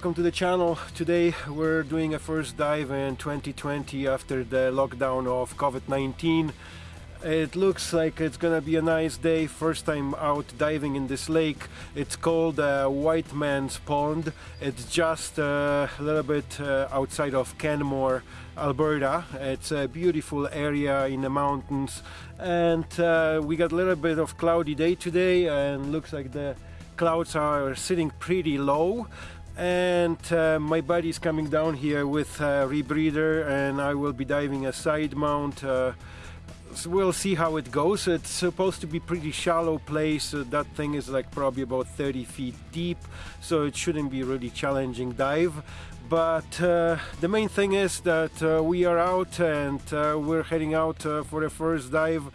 welcome to the channel. Today we're doing a first dive in 2020 after the lockdown of COVID-19. It looks like it's gonna be a nice day, first time out diving in this lake. It's called uh, White Man's Pond. It's just uh, a little bit uh, outside of Canmore, Alberta. It's a beautiful area in the mountains and uh, we got a little bit of cloudy day today and looks like the clouds are sitting pretty low and uh, my buddy is coming down here with a rebreather and I will be diving a side mount uh, so we'll see how it goes. It's supposed to be pretty shallow place uh, that thing is like probably about 30 feet deep so it shouldn't be really challenging dive but uh, the main thing is that uh, we are out and uh, we're heading out for the first dive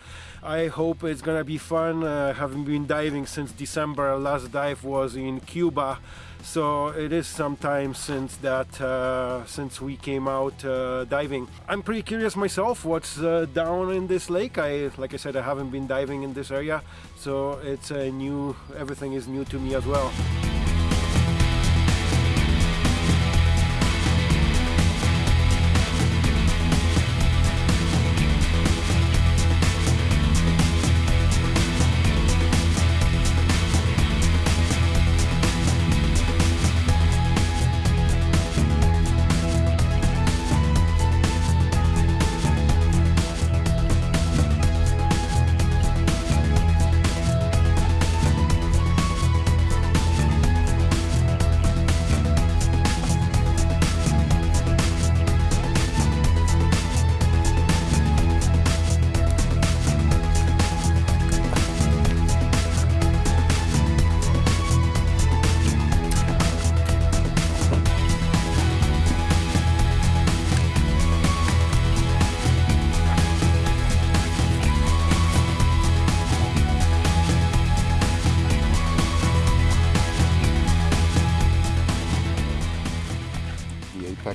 I hope it's gonna be fun. Uh, having been diving since December, last dive was in Cuba, so it is some time since that, uh, since we came out uh, diving. I'm pretty curious myself what's uh, down in this lake. I, like I said, I haven't been diving in this area, so it's a new. Everything is new to me as well.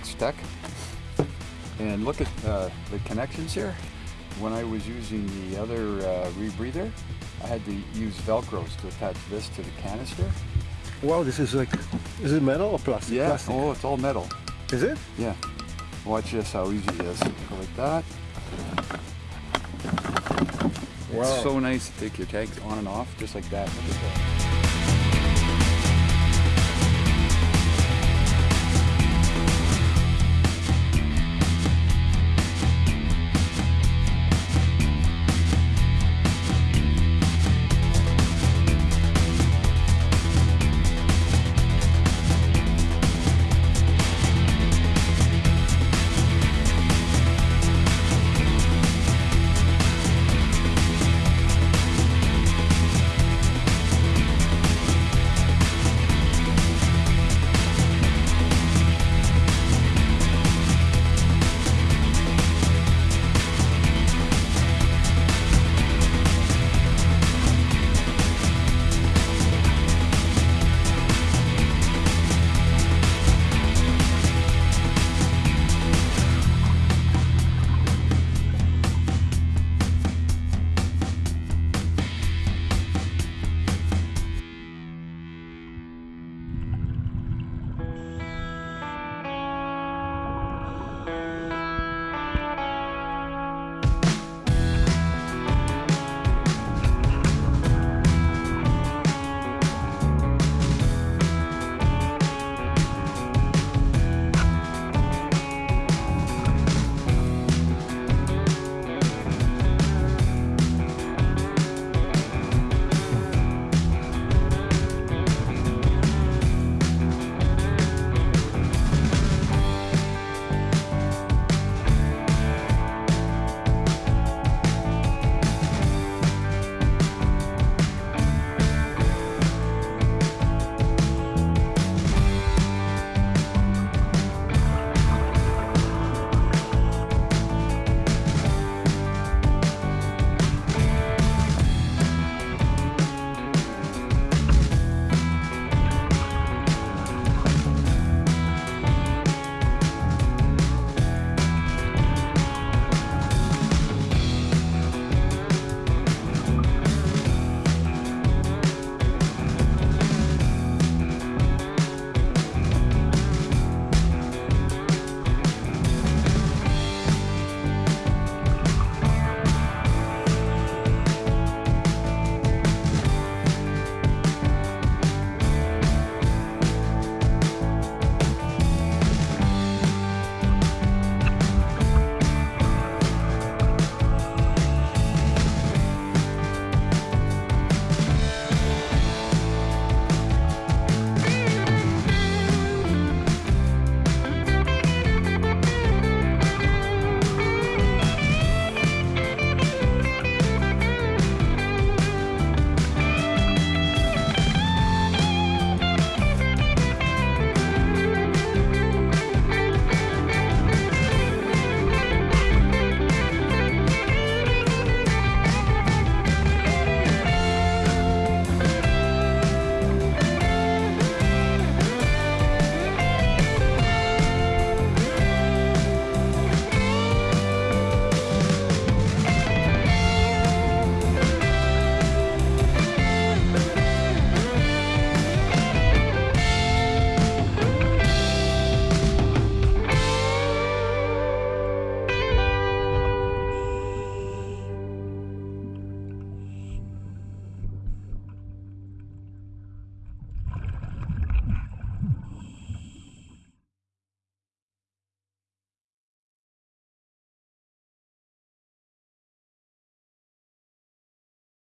Apex Tech. And look at uh, the connections here. When I was using the other uh, rebreather, I had to use Velcros to attach this to the canister. Wow, this is like, is it metal or plastic? Yeah, plastic. oh, it's all metal. Is it? Yeah. Watch this, how easy it is. Go like that. Wow. It's so nice to take your tags on and off, just like that. Look at that.